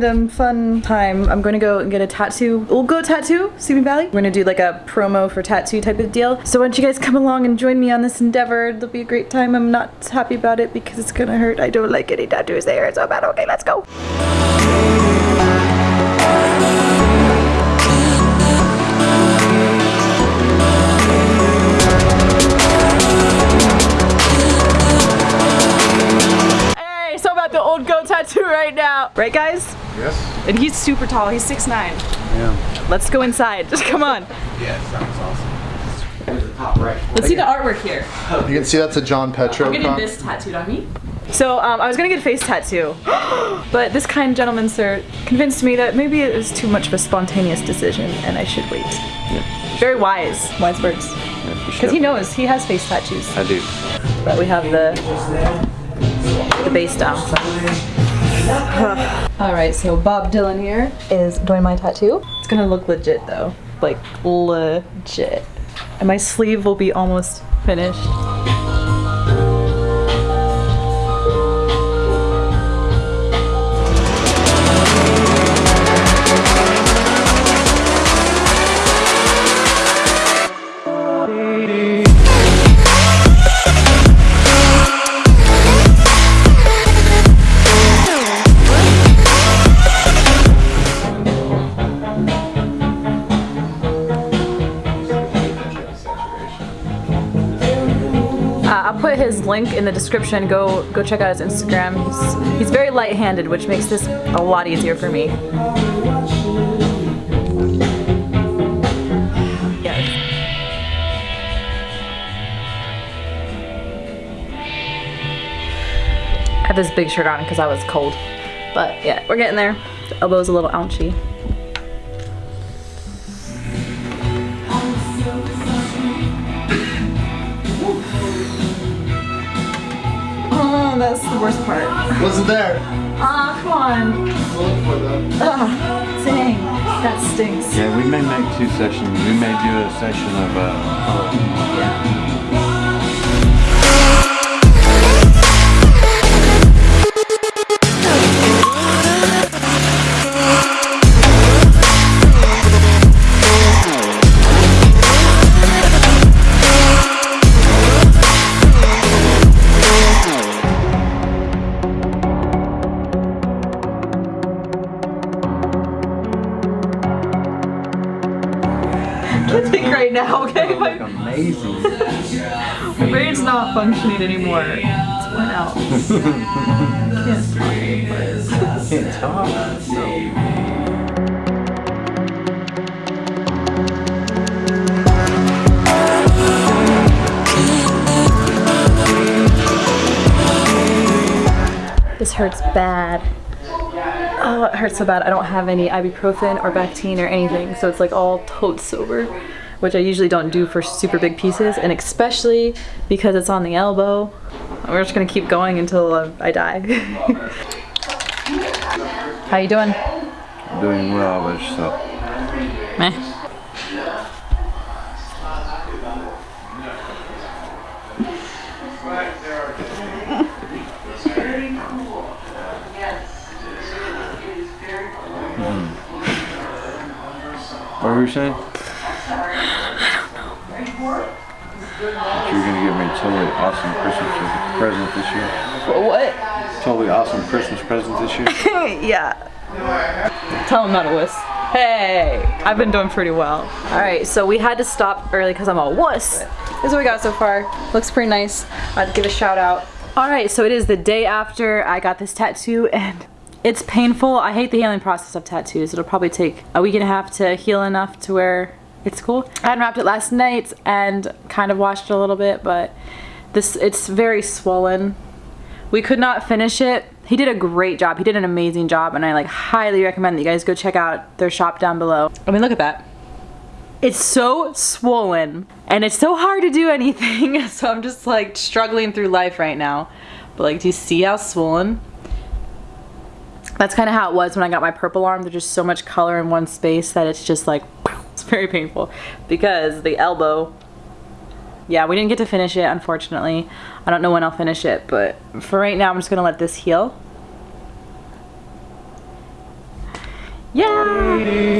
random fun time. I'm gonna go and get a tattoo. We'll go tattoo, Simi Valley. We're gonna do like a promo for tattoo type of deal. So why don't you guys come along and join me on this endeavor? It'll be a great time. I'm not happy about it because it's gonna hurt. I don't like getting tattoos there. It's so bad. Okay, let's go. About the old goat tattoo right now. Right guys? Yes. And he's super tall. He's 6'9". Yeah. Let's go inside. Just come on. Yeah, sounds awesome. Top right. Let's see the artwork here. You can see that's a John Petro. I'm getting this tattooed on me. So um, I was gonna get a face tattoo, but this kind gentleman, sir, convinced me that maybe it was too much of a spontaneous decision and I should wait. Very wise, wise words. Because he knows he has face tattoos. I do. But we have the the base down. All right, so Bob Dylan here is doing my tattoo. It's gonna look legit though, like legit. And my sleeve will be almost finished. Uh, I'll put his link in the description. Go go check out his Instagram. He's, he's very light-handed, which makes this a lot easier for me. Yes. I had this big shirt on because I was cold. But yeah, we're getting there. The elbow's a little ouchy. That's the worst part. Wasn't there? Ah, come on. Look for them. Ah, dang. That stinks. Yeah, we may make two sessions. We may do a session of uh, Can't think right now, okay? My, look amazing. my brain's not functioning anymore. It's worn out. Can't. Can't talk. This hurts bad. Oh, it hurts so bad. I don't have any ibuprofen or Bactine or anything, so it's like all totes sober, which I usually don't do for super big pieces, and especially because it's on the elbow. We're just gonna keep going until uh, I die. How you doing? Doing well with yourself. Meh. Were you saying? That you're gonna give me a totally awesome Christmas present this year. What? Totally awesome Christmas present this year. yeah. Tell him not to wuss. Hey, I've been doing pretty well. All right, so we had to stop early because I'm a wuss. This is what we got so far. Looks pretty nice. I'd give a shout out. All right, so it is the day after I got this tattoo and it's painful. I hate the healing process of tattoos. It'll probably take a week and a half to heal enough to where it's cool. I unwrapped it last night and kind of washed it a little bit, but this it's very swollen. We could not finish it. He did a great job. He did an amazing job and I like highly recommend that you guys go check out their shop down below. I mean, look at that. It's so swollen and it's so hard to do anything. So I'm just like struggling through life right now. But like, do you see how swollen? that's kind of how it was when I got my purple arm. There's just so much color in one space that it's just like, it's very painful because the elbow, yeah, we didn't get to finish it, unfortunately. I don't know when I'll finish it, but for right now, I'm just gonna let this heal. Yeah!